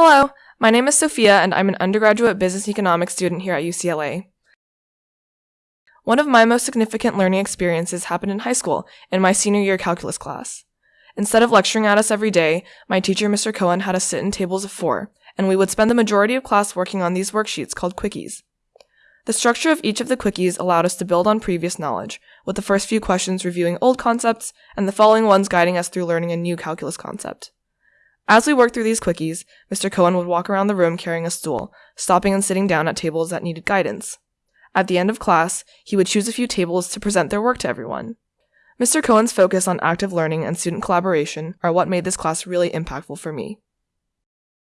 Hello, my name is Sophia, and I'm an undergraduate business economics student here at UCLA. One of my most significant learning experiences happened in high school, in my senior year calculus class. Instead of lecturing at us every day, my teacher, Mr. Cohen, had us sit in tables of four, and we would spend the majority of class working on these worksheets called quickies. The structure of each of the quickies allowed us to build on previous knowledge, with the first few questions reviewing old concepts and the following ones guiding us through learning a new calculus concept. As we worked through these quickies, Mr. Cohen would walk around the room carrying a stool, stopping and sitting down at tables that needed guidance. At the end of class, he would choose a few tables to present their work to everyone. Mr. Cohen's focus on active learning and student collaboration are what made this class really impactful for me.